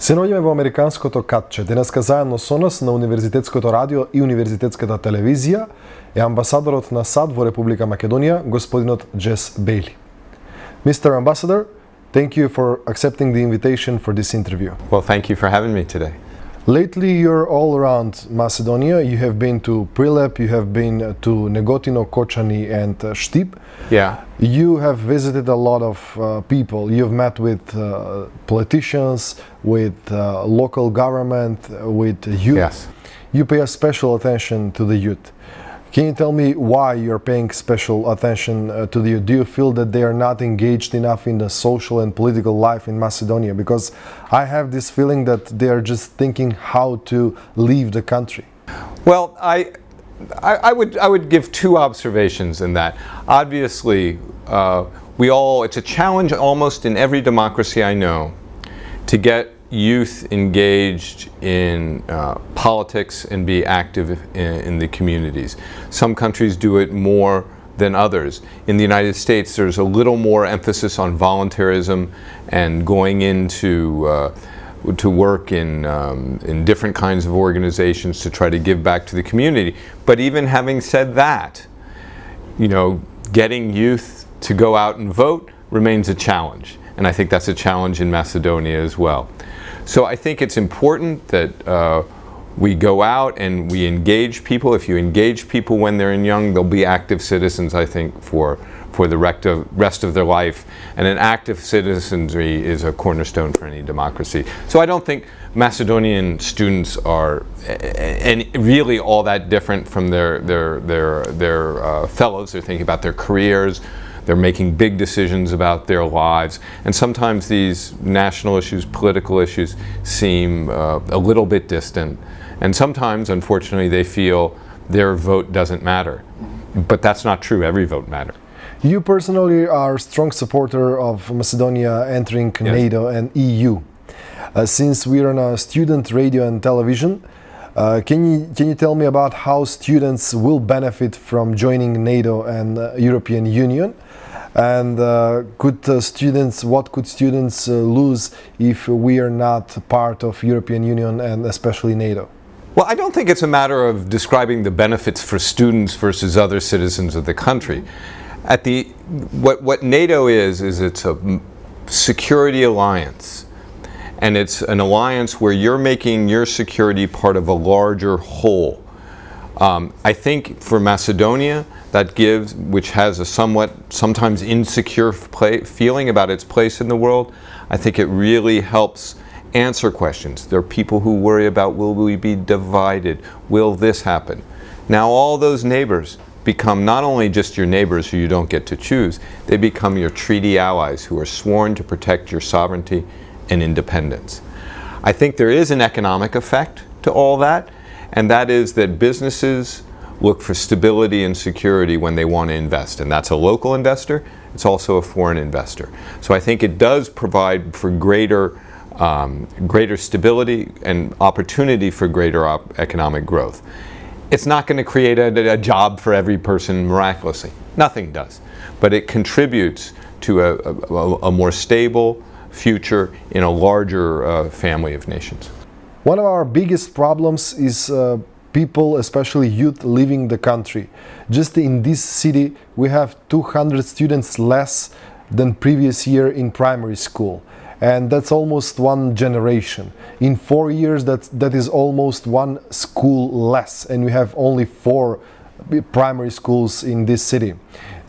Синоќа во Американското катче, денеска заедно со нас на Универзитетското радио и Универзитетската телевизија е амбасадорот на САД во Република Македонија, господинот Джес Бейли. Mr. Ambassador, thank you for accepting the invitation for this interview. Well, thank you for having me today. Lately, you're all around Macedonia. You have been to Prilep, you have been to Negotino, Kočani, and uh, Štip. Yeah. You have visited a lot of uh, people. You've met with uh, politicians, with uh, local government, uh, with youth. Yes. You pay a special attention to the youth. Can you tell me why you're paying special attention uh, to the? Do you feel that they are not engaged enough in the social and political life in Macedonia? Because I have this feeling that they are just thinking how to leave the country. Well, I, I, I would I would give two observations in that. Obviously, uh, we all it's a challenge almost in every democracy I know to get youth engaged in uh, politics and be active in, in, the communities. Some countries do it more than others. In the United States, there's a little more emphasis on voluntarism and going into uh, to work in, um, in different kinds of organizations to try to give back to the community. But even having said that, you know, getting youth to go out and vote remains a challenge. And I think that's a challenge in Macedonia as well. So I think it's important that uh, we go out and we engage people. If you engage people when they're young, they'll be active citizens, I think, for, for the rest of their life. And an active citizenry is a cornerstone for any democracy. So I don't think Macedonian students are and really all that different from their, their, their, their uh, fellows. They're thinking about their careers, they're making big decisions about their lives. And sometimes these national issues, political issues, seem uh, a little bit distant. And sometimes, unfortunately, they feel their vote doesn't matter. But that's not true. Every vote matters. You personally are a strong supporter of Macedonia entering yes. NATO and EU. Uh, since we're on a student radio and television, uh, can you can you tell me about how students will benefit from joining NATO and uh, European Union? And uh, could uh, students what could students uh, lose if we are not part of European Union and especially NATO? Well I don't think it's a matter of describing the benefits for students versus other citizens of the country. At the what what NATO is is it's a security alliance. And it's an alliance where you're making your security part of a larger whole. Um, I think for Macedonia that gives, which has a somewhat, sometimes insecure feeling about its place in the world, I think it really helps answer questions. There are people who worry about will we be divided? Will this happen? Now all those neighbors become not only just your neighbors who you don't get to choose, they become your treaty allies who are sworn to protect your sovereignty and independence. I think there is an economic effect to all that, and that is that businesses look for stability and security when they want to invest. And that's a local investor, it's also a foreign investor. So I think it does provide for greater, um, greater stability and opportunity for greater economic growth. It's not going to create a, a, job for every person miraculously. Nothing does. But it contributes to a, a, a more stable future in a larger uh, family of nations. One of our biggest problems is uh, people, especially youth, leaving the country. Just in this city, we have 200 students less than previous year in primary school. And that's almost one generation. In four years, that, that is almost one school less. And we have only four primary schools in this city.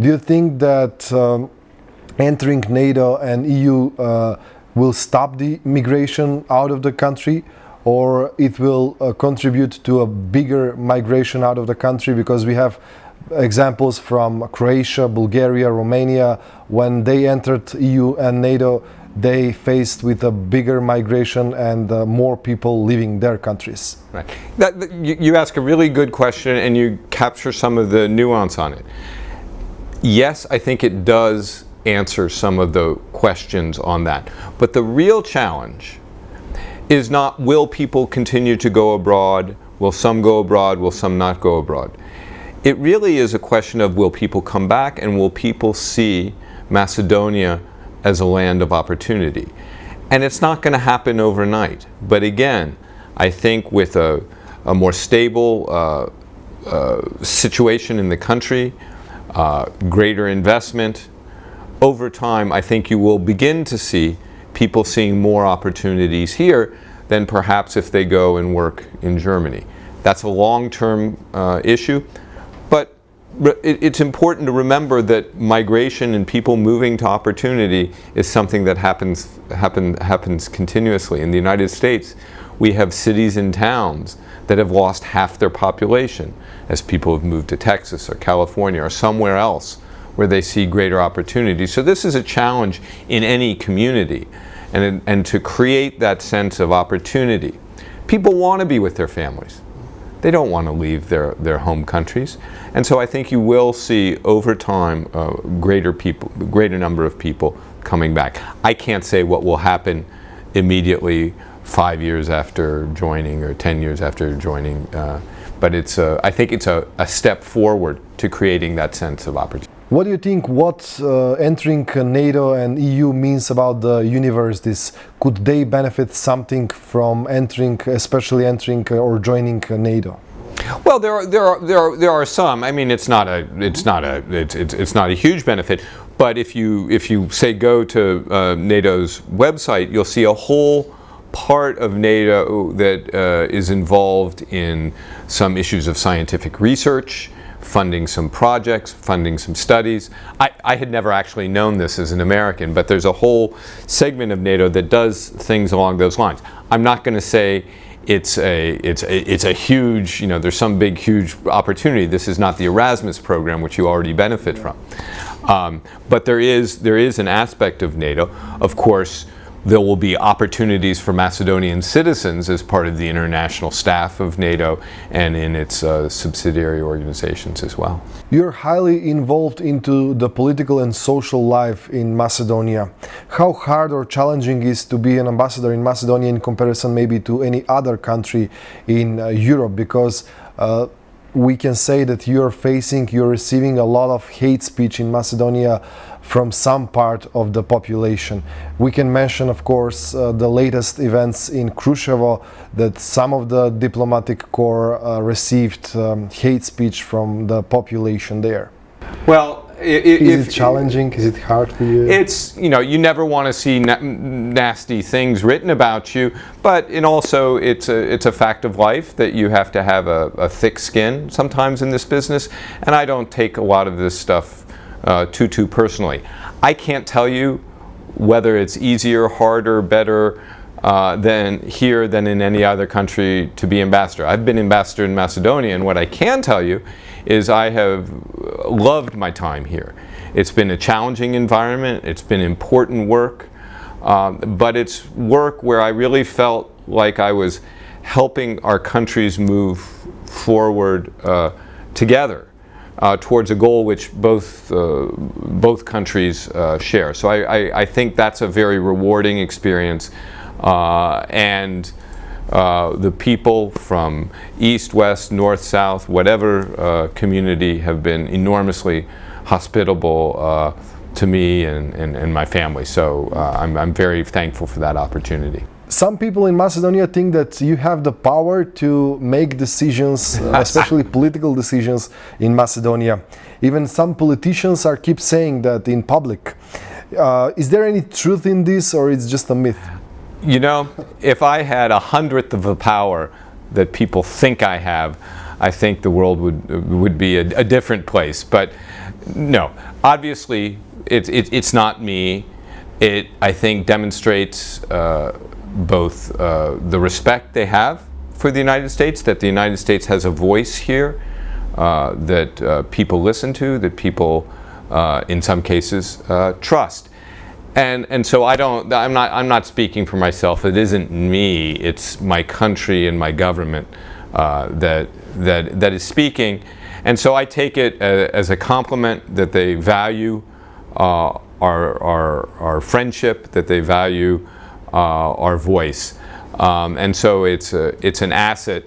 Do you think that um, entering NATO and EU uh, will stop the migration out of the country? Or it will uh, contribute to a bigger migration out of the country because we have examples from Croatia, Bulgaria, Romania, when they entered EU and NATO, they faced with a bigger migration and uh, more people leaving their countries. Right. That, you, you ask a really good question and you capture some of the nuance on it. Yes, I think it does answer some of the questions on that. But the real challenge is not will people continue to go abroad, will some go abroad, will some not go abroad. It really is a question of will people come back and will people see Macedonia as a land of opportunity. And it's not going to happen overnight. But again, I think with a, a more stable uh, uh, situation in the country, uh, greater investment, over time, I think you will begin to see people seeing more opportunities here than perhaps if they go and work in Germany. That's a long-term uh, issue, but it, it's important to remember that migration and people moving to opportunity is something that happens, happen, happens continuously. In the United States, we have cities and towns that have lost half their population as people have moved to Texas or California or somewhere else where they see greater opportunity. So this is a challenge in any community and, and to create that sense of opportunity. People want to be with their families. They don't want to leave their, their home countries. And so I think you will see over time uh, greater people, greater number of people coming back. I can't say what will happen immediately five years after joining or 10 years after joining, uh, but it's a, I think it's a, a step forward to creating that sense of opportunity. What do you think what uh, entering NATO and EU means about the universities? Could they benefit something from entering, especially entering uh, or joining uh, NATO? Well, there are there are there are there are some. I mean, it's not a it's not a it's it's, it's not a huge benefit. But if you if you say go to uh, NATO's website, you'll see a whole part of NATO that uh, is involved in some issues of scientific research funding some projects, funding some studies. I, I, had never actually known this as an American, but there's a whole segment of NATO that does things along those lines. I'm not going to say it's a, it's, a, it's a huge, you know, there's some big, huge opportunity. This is not the Erasmus program, which you already benefit from. Um, but there is, there is an aspect of NATO. Of course, there will be opportunities for Macedonian citizens as part of the international staff of NATO and in its uh, subsidiary organizations as well. You're highly involved into the political and social life in Macedonia. How hard or challenging is to be an ambassador in Macedonia in comparison maybe to any other country in uh, Europe because uh, we can say that you're facing, you're receiving a lot of hate speech in Macedonia from some part of the population. We can mention, of course, uh, the latest events in Kruševo that some of the diplomatic corps uh, received um, hate speech from the population there. Well, is it challenging? Is it hard for you? It's, you know, you never want to see na nasty things written about you, but and also it's a, it's a fact of life that you have to have a, a thick skin sometimes in this business, and I don't take a lot of this stuff uh, too personally. I can't tell you whether it's easier, harder, better uh, than here than in any other country to be ambassador. I've been ambassador in Macedonia and what I can tell you is I have loved my time here. It's been a challenging environment, it's been important work, um, but it's work where I really felt like I was helping our countries move forward uh, together uh, towards a goal which both, uh, both countries uh, share. So I, I, I, think that's a very rewarding experience uh, and uh, the people from east, west, north, south, whatever uh, community have been enormously hospitable to me and, and, and, my family. So I'm, I'm very thankful for that opportunity. Some people in Macedonia think that you have the power to make decisions, especially political decisions in Macedonia. Even some politicians are keep saying that in public. Uh, is there any truth in this or it's just a myth? You know, if I had a hundredth of the power that people think I have, I think the world would would be a, a different place. But no, obviously, it's it, it's not me. It I think demonstrates uh, both uh, the respect they have for the United States, that the United States has a voice here, uh, that uh, people listen to, that people, uh, in some cases, uh, trust. And, and so I don't, I'm not, I'm not speaking for myself. It isn't me, it's my country and my government uh, that, that, that is speaking. And so I take it as a compliment that they value our, our, our friendship, that they value our voice. Um, and so it's, a, it's an asset.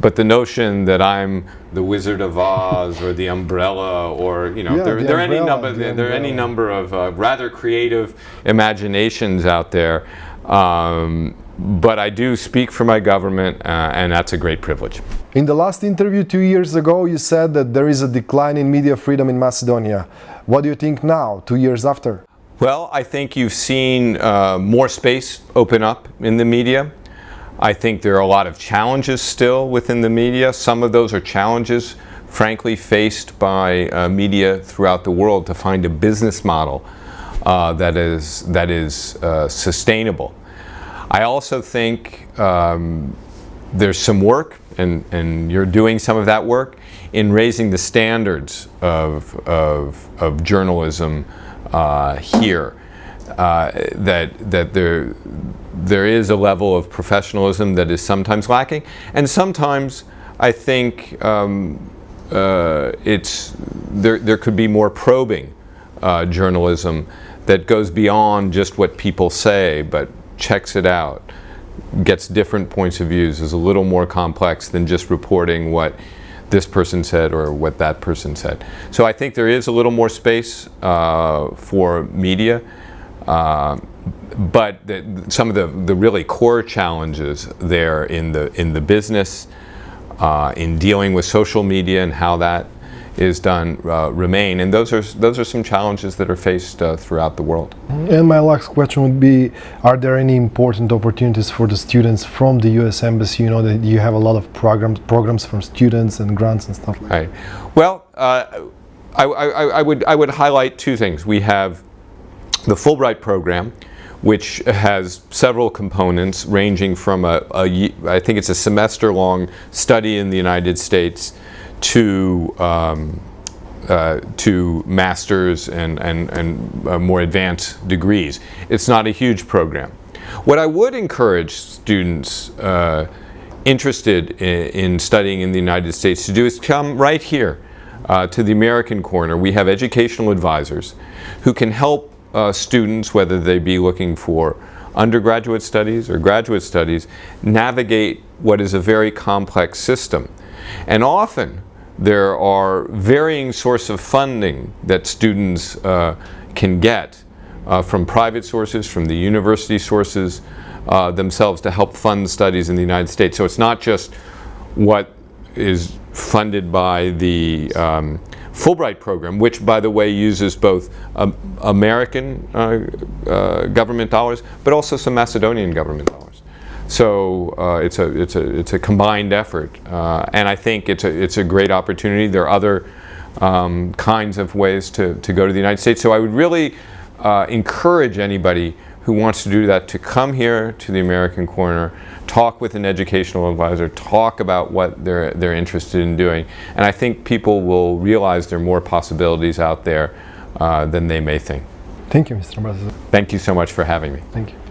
But the notion that I'm the Wizard of Oz or the Umbrella or you know Yeah, there, the there are any number the there, there are any number of uh, rather creative imaginations out there. Um, but I do speak for my government, uh, and that's a great privilege. In the last interview two years ago, you said that there is a decline in media freedom in Macedonia. What do you think now, two years after? Well, I think you've seen uh, more space open up in the media. I think there are a lot of challenges still within the media. Some of those are challenges, frankly, faced by uh, media throughout the world to find a business model uh, that is, that is uh, sustainable. I also think um, there's some work, and, and you're doing some of that work, in raising the standards of, of, of journalism uh, here. Uh, that that there there is a level of professionalism that is sometimes lacking, and sometimes I think um, uh, it's there. There could be more probing uh, journalism that goes beyond just what people say, but checks it out, gets different points of views, is a little more complex than just reporting what this person said or what that person said. So I think there is a little more space uh, for media. Uh, but the, some of the, the really core challenges there in the in the business, uh, in dealing with social media and how that is done uh, remain, and those are those are some challenges that are faced uh, throughout the world. And my last question would be, are there any important opportunities for the students from the US Embassy? You know that you have a lot of programs programs from students and grants and stuff like that. Right. Well, uh, I, I, I would I would highlight two things. We have the Fulbright program, which has several components ranging from a, a I think it's a semester-long study in the United States to um, uh, to masters and, and, and uh, more advanced degrees. It's not a huge program. What I would encourage students uh, interested in, in studying in the United States to do is come right here uh, to the American Corner. We have educational advisors who can help uh, students, whether they be looking for undergraduate studies or graduate studies, navigate what is a very complex system. And often there are varying sources of funding that students uh, can get uh, from private sources, from the university sources uh, themselves to help fund studies in the United States. So it's not just what is funded by the um, Fulbright program, which, by the way, uses both um, American uh, uh, government dollars, but also some Macedonian government dollars. So uh, it's a it's a it's a combined effort, uh, and I think it's a it's a great opportunity. There are other um, kinds of ways to to go to the United States. So I would really uh, encourage anybody who wants to do that to come here to the American Corner, talk with an educational advisor, talk about what they're they're interested in doing, and I think people will realize there are more possibilities out there uh, than they may think. Thank you, Mr. Ambassador. Thank you so much for having me. Thank you.